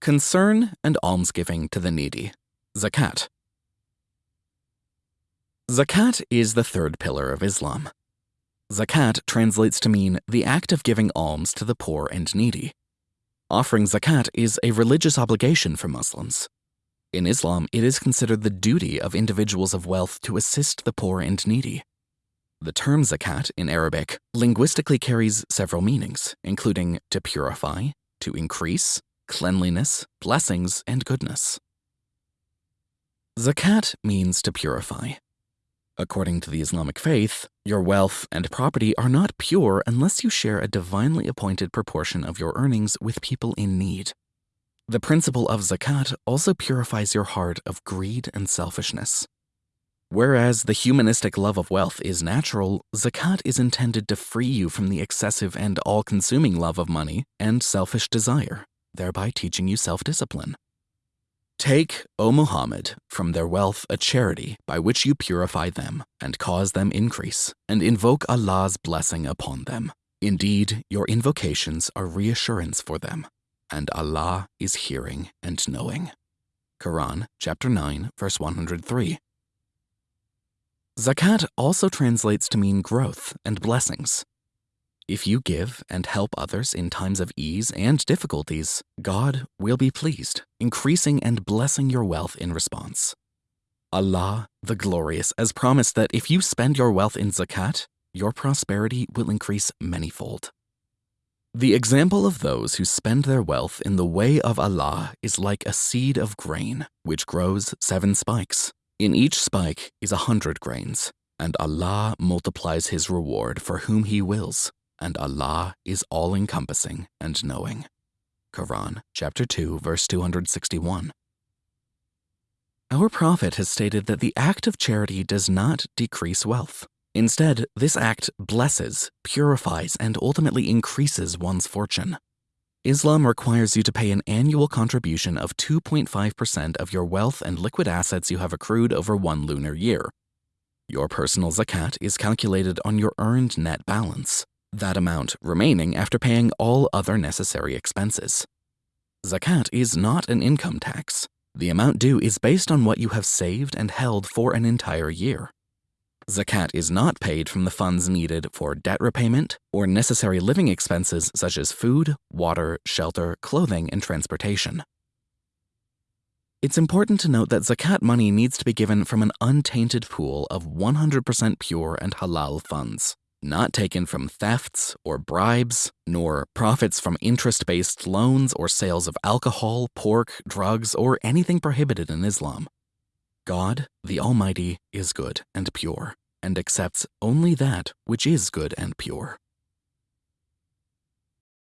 Concern and almsgiving to the needy. Zakat. Zakat is the third pillar of Islam. Zakat translates to mean the act of giving alms to the poor and needy. Offering zakat is a religious obligation for Muslims. In Islam, it is considered the duty of individuals of wealth to assist the poor and needy. The term zakat in Arabic linguistically carries several meanings, including to purify, to increase, cleanliness, blessings, and goodness. Zakat means to purify. According to the Islamic faith, your wealth and property are not pure unless you share a divinely appointed proportion of your earnings with people in need. The principle of zakat also purifies your heart of greed and selfishness. Whereas the humanistic love of wealth is natural, zakat is intended to free you from the excessive and all consuming love of money and selfish desire thereby teaching you self discipline. Take, O Muhammad, from their wealth a charity by which you purify them and cause them increase, and invoke Allah's blessing upon them. Indeed, your invocations are reassurance for them, and Allah is hearing and knowing. Quran chapter 9 verse 103. Zakat also translates to mean growth and blessings. If you give and help others in times of ease and difficulties, God will be pleased, increasing and blessing your wealth in response. Allah, the Glorious, has promised that if you spend your wealth in zakat, your prosperity will increase manyfold. The example of those who spend their wealth in the way of Allah is like a seed of grain, which grows seven spikes. In each spike is a hundred grains, and Allah multiplies his reward for whom he wills and Allah is all encompassing and knowing. Quran chapter 2 verse 261. Our prophet has stated that the act of charity does not decrease wealth. Instead, this act blesses, purifies, and ultimately increases one's fortune. Islam requires you to pay an annual contribution of 2.5% of your wealth and liquid assets you have accrued over one lunar year. Your personal zakat is calculated on your earned net balance that amount remaining after paying all other necessary expenses. Zakat is not an income tax. The amount due is based on what you have saved and held for an entire year. Zakat is not paid from the funds needed for debt repayment or necessary living expenses such as food, water, shelter, clothing, and transportation. It's important to note that zakat money needs to be given from an untainted pool of 100% pure and halal funds not taken from thefts or bribes, nor profits from interest based loans or sales of alcohol, pork, drugs, or anything prohibited in Islam. God, the Almighty, is good and pure, and accepts only that which is good and pure.